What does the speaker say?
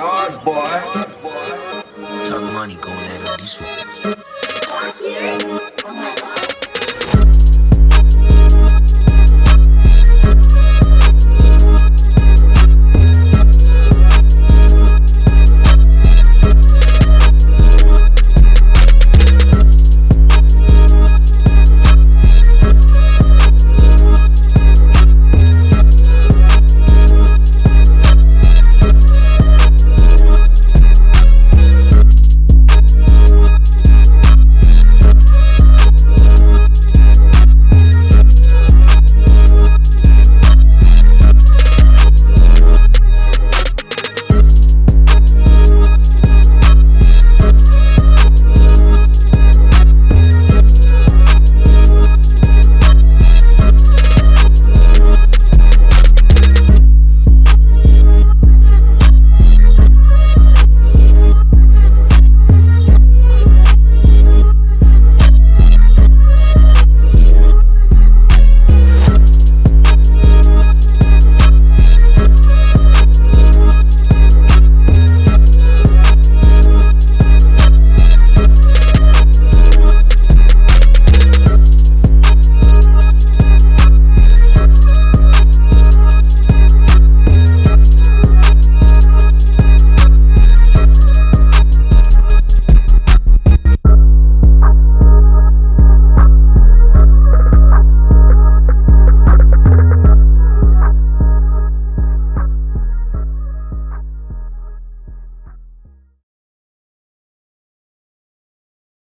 hard, boy. Talk money going at all these fools.